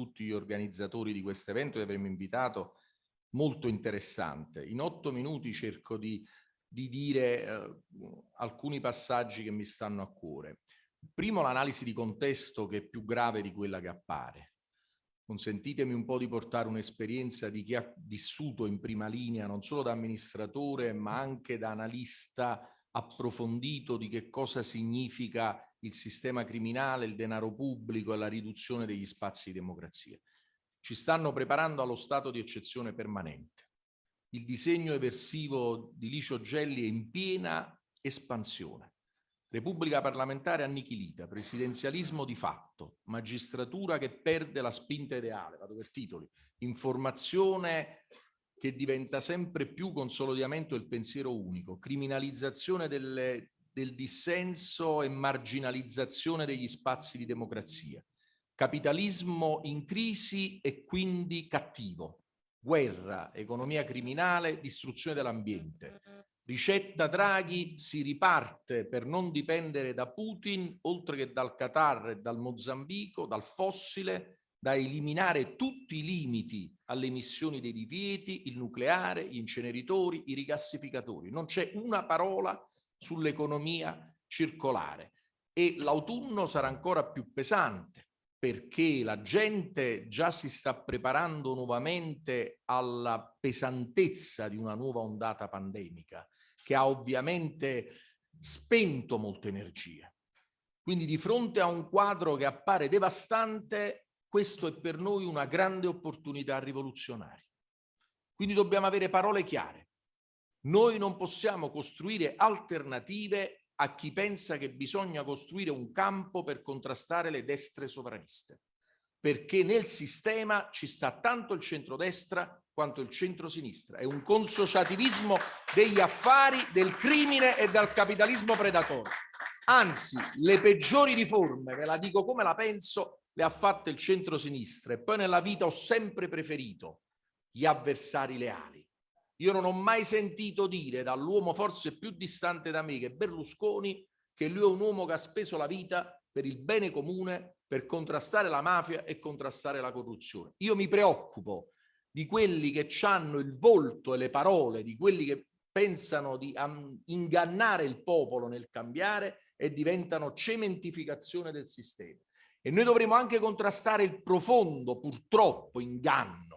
tutti gli organizzatori di questo evento che avremmo invitato molto interessante. In otto minuti cerco di, di dire eh, alcuni passaggi che mi stanno a cuore. Primo l'analisi di contesto che è più grave di quella che appare. Consentitemi un po' di portare un'esperienza di chi ha vissuto in prima linea, non solo da amministratore, ma anche da analista approfondito di che cosa significa il sistema criminale, il denaro pubblico e la riduzione degli spazi di democrazia. Ci stanno preparando allo stato di eccezione permanente. Il disegno eversivo di Licio Gelli è in piena espansione. Repubblica parlamentare annichilita, presidenzialismo di fatto, magistratura che perde la spinta ideale, vado per titoli, informazione che diventa sempre più consolidamento del pensiero unico, criminalizzazione delle, del dissenso e marginalizzazione degli spazi di democrazia, capitalismo in crisi e quindi cattivo, guerra, economia criminale, distruzione dell'ambiente. Ricetta Draghi si riparte per non dipendere da Putin, oltre che dal Qatar e dal Mozambico, dal fossile, da eliminare tutti i limiti alle emissioni dei divieti, il nucleare, gli inceneritori, i rigassificatori. Non c'è una parola sull'economia circolare e l'autunno sarà ancora più pesante perché la gente già si sta preparando nuovamente alla pesantezza di una nuova ondata pandemica che ha ovviamente spento molte energie. Quindi di fronte a un quadro che appare devastante, questo è per noi una grande opportunità rivoluzionaria. Quindi dobbiamo avere parole chiare. Noi non possiamo costruire alternative a chi pensa che bisogna costruire un campo per contrastare le destre sovraniste, perché nel sistema ci sta tanto il centrodestra quanto il centrosinistra. È un consociativismo degli affari, del crimine e del capitalismo predatorio. Anzi, le peggiori riforme, ve la dico come la penso, le ha fatte il centrosinistra e poi nella vita ho sempre preferito gli avversari leali io non ho mai sentito dire dall'uomo forse più distante da me che Berlusconi che lui è un uomo che ha speso la vita per il bene comune, per contrastare la mafia e contrastare la corruzione. Io mi preoccupo di quelli che hanno il volto e le parole, di quelli che pensano di ingannare il popolo nel cambiare e diventano cementificazione del sistema. E noi dovremo anche contrastare il profondo, purtroppo, inganno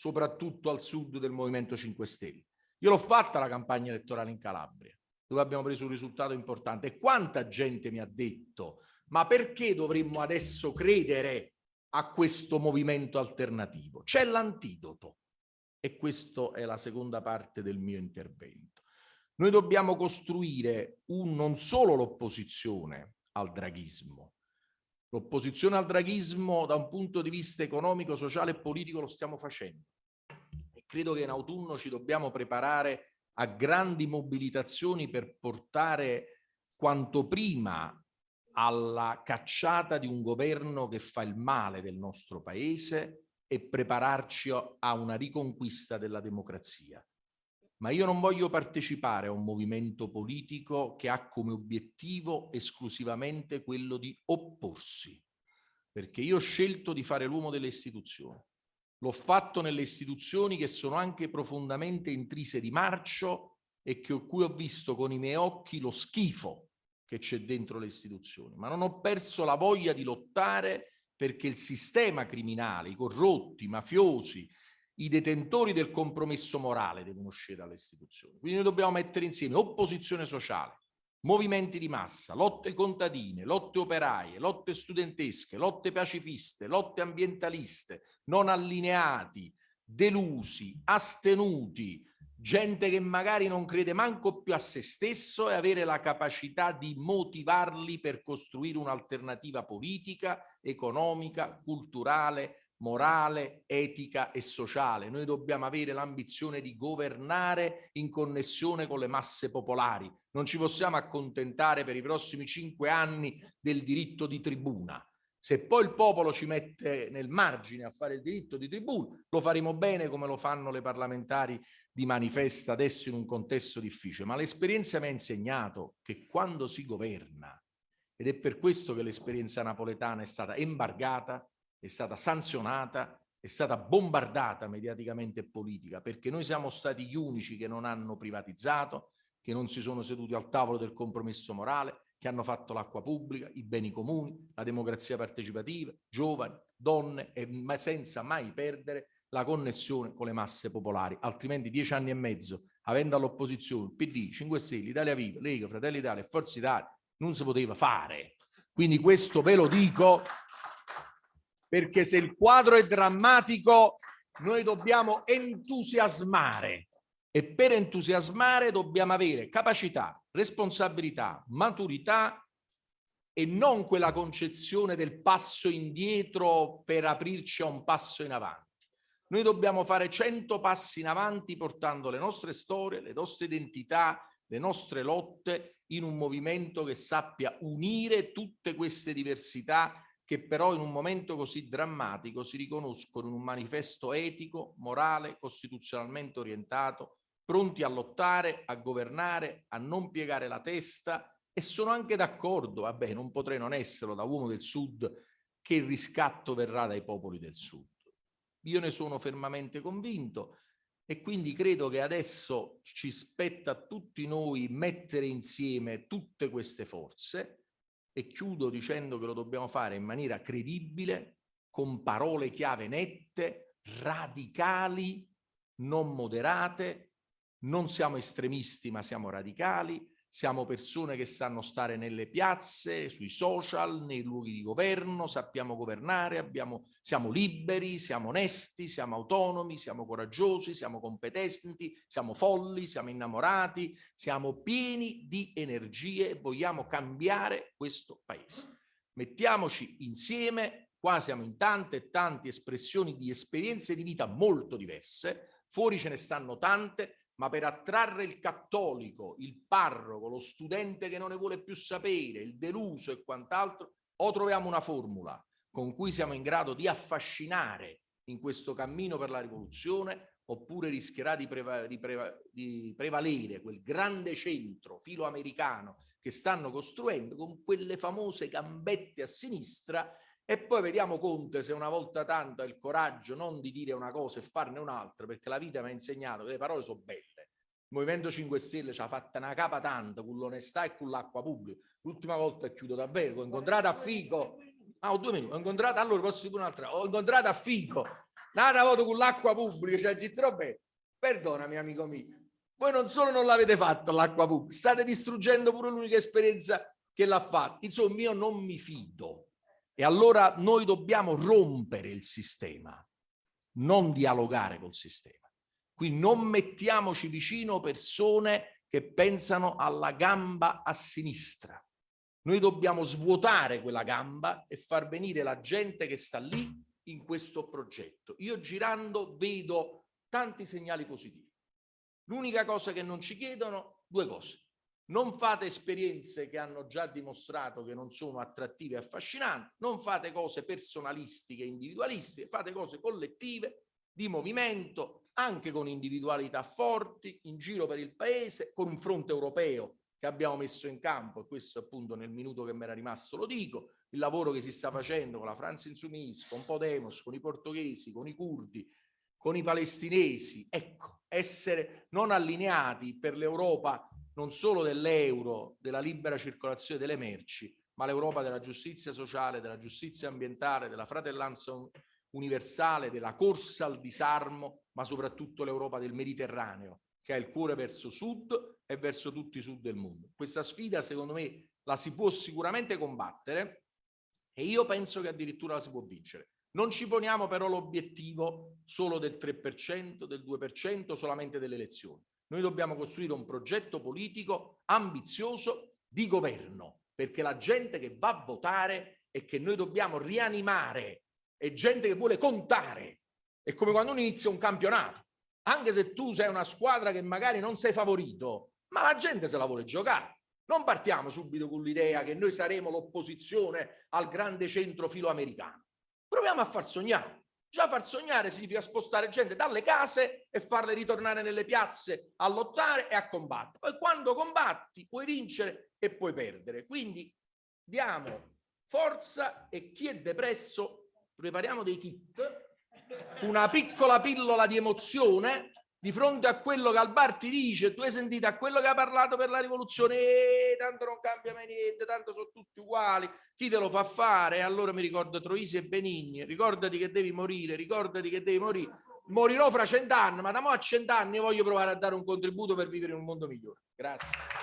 soprattutto al sud del Movimento 5 Stelle. Io l'ho fatta la campagna elettorale in Calabria, dove abbiamo preso un risultato importante. E quanta gente mi ha detto, ma perché dovremmo adesso credere a questo movimento alternativo? C'è l'antidoto. E questa è la seconda parte del mio intervento. Noi dobbiamo costruire un, non solo l'opposizione al draghismo, L'opposizione al draghismo da un punto di vista economico, sociale e politico lo stiamo facendo. E credo che in autunno ci dobbiamo preparare a grandi mobilitazioni per portare quanto prima alla cacciata di un governo che fa il male del nostro paese e prepararci a una riconquista della democrazia ma io non voglio partecipare a un movimento politico che ha come obiettivo esclusivamente quello di opporsi, perché io ho scelto di fare l'uomo delle istituzioni. L'ho fatto nelle istituzioni che sono anche profondamente intrise di marcio e che, cui ho visto con i miei occhi lo schifo che c'è dentro le istituzioni, ma non ho perso la voglia di lottare perché il sistema criminale, i corrotti, i mafiosi, i detentori del compromesso morale devono uscire dalle istituzioni. Quindi noi dobbiamo mettere insieme opposizione sociale, movimenti di massa, lotte contadine, lotte operaie, lotte studentesche, lotte pacifiste, lotte ambientaliste, non allineati, delusi, astenuti, gente che magari non crede manco più a se stesso e avere la capacità di motivarli per costruire un'alternativa politica, economica, culturale, morale, etica e sociale. Noi dobbiamo avere l'ambizione di governare in connessione con le masse popolari. Non ci possiamo accontentare per i prossimi cinque anni del diritto di tribuna. Se poi il popolo ci mette nel margine a fare il diritto di tribuna, lo faremo bene come lo fanno le parlamentari di manifesta adesso in un contesto difficile. Ma l'esperienza mi ha insegnato che quando si governa, ed è per questo che l'esperienza napoletana è stata embargata, è stata sanzionata, è stata bombardata mediaticamente e politica, perché noi siamo stati gli unici che non hanno privatizzato, che non si sono seduti al tavolo del compromesso morale, che hanno fatto l'acqua pubblica, i beni comuni, la democrazia partecipativa, giovani, donne, e, ma senza mai perdere la connessione con le masse popolari. Altrimenti dieci anni e mezzo, avendo all'opposizione PD, 5 Stelle, Italia Viva, Lega, Fratelli Italia e Forza Italia, non si poteva fare. Quindi questo ve lo dico perché se il quadro è drammatico noi dobbiamo entusiasmare e per entusiasmare dobbiamo avere capacità, responsabilità, maturità e non quella concezione del passo indietro per aprirci a un passo in avanti. Noi dobbiamo fare cento passi in avanti portando le nostre storie, le nostre identità, le nostre lotte in un movimento che sappia unire tutte queste diversità che però in un momento così drammatico si riconoscono in un manifesto etico, morale, costituzionalmente orientato, pronti a lottare, a governare, a non piegare la testa e sono anche d'accordo, vabbè non potrei non esserlo da uomo del Sud, che il riscatto verrà dai popoli del Sud. Io ne sono fermamente convinto e quindi credo che adesso ci spetta a tutti noi mettere insieme tutte queste forze e chiudo dicendo che lo dobbiamo fare in maniera credibile, con parole chiave nette, radicali, non moderate, non siamo estremisti ma siamo radicali, siamo persone che sanno stare nelle piazze, sui social, nei luoghi di governo, sappiamo governare, abbiamo, siamo liberi, siamo onesti, siamo autonomi, siamo coraggiosi, siamo competenti, siamo folli, siamo innamorati, siamo pieni di energie e vogliamo cambiare questo paese. Mettiamoci insieme, qua siamo in tante e tante espressioni di esperienze di vita molto diverse, fuori ce ne stanno tante, ma per attrarre il cattolico, il parroco, lo studente che non ne vuole più sapere, il deluso e quant'altro, o troviamo una formula con cui siamo in grado di affascinare in questo cammino per la rivoluzione, oppure rischierà di, preva di, preva di prevalere quel grande centro filoamericano che stanno costruendo con quelle famose gambette a sinistra e poi vediamo Conte se una volta tanto ha il coraggio non di dire una cosa e farne un'altra, perché la vita mi ha insegnato che le parole sono belle. Il Movimento 5 Stelle ci ha fatto una capa tanto con l'onestà e con l'acqua pubblica. L'ultima volta chiudo davvero, ho incontrato a Fico, ah, ho due minuti, ho incontrato, allora posso dire un'altra, ho incontrato a Fico, nata voto con l'acqua pubblica, cioè Gittro bene. Perdonami amico mio, voi non solo non l'avete fatto l'acqua pubblica, state distruggendo pure l'unica esperienza che l'ha fatta. Insomma, io non mi fido e allora noi dobbiamo rompere il sistema, non dialogare col sistema. Qui non mettiamoci vicino persone che pensano alla gamba a sinistra. Noi dobbiamo svuotare quella gamba e far venire la gente che sta lì in questo progetto. Io girando vedo tanti segnali positivi. L'unica cosa che non ci chiedono, due cose non fate esperienze che hanno già dimostrato che non sono attrattive e affascinanti, non fate cose personalistiche individualistiche, fate cose collettive, di movimento, anche con individualità forti, in giro per il paese, con un fronte europeo che abbiamo messo in campo, e questo appunto nel minuto che mi era rimasto lo dico, il lavoro che si sta facendo con la Francia Insoumise, con Podemos, con i portoghesi, con i curdi, con i palestinesi, ecco, essere non allineati per l'Europa non solo dell'euro, della libera circolazione delle merci, ma l'Europa della giustizia sociale, della giustizia ambientale, della fratellanza universale, della corsa al disarmo, ma soprattutto l'Europa del Mediterraneo, che ha il cuore verso sud e verso tutti i sud del mondo. Questa sfida, secondo me, la si può sicuramente combattere e io penso che addirittura la si può vincere. Non ci poniamo però l'obiettivo solo del 3%, del 2%, solamente delle elezioni. Noi dobbiamo costruire un progetto politico ambizioso di governo, perché la gente che va a votare e che noi dobbiamo rianimare è gente che vuole contare. È come quando uno inizia un campionato. Anche se tu sei una squadra che magari non sei favorito, ma la gente se la vuole giocare. Non partiamo subito con l'idea che noi saremo l'opposizione al grande centro filoamericano. Proviamo a far sognare. Già far sognare significa spostare gente dalle case e farle ritornare nelle piazze a lottare e a combattere. Poi quando combatti puoi vincere e puoi perdere. Quindi diamo forza e chi è depresso prepariamo dei kit, una piccola pillola di emozione di fronte a quello che al bar ti dice, tu hai sentito a quello che ha parlato per la rivoluzione, eh, tanto non cambia mai niente, tanto sono tutti uguali, chi te lo fa fare? Allora mi ricordo Troisi e Benigni, ricordati che devi morire, ricordati che devi morire, morirò fra cent'anni, ma da mo a cent'anni voglio provare a dare un contributo per vivere in un mondo migliore. Grazie.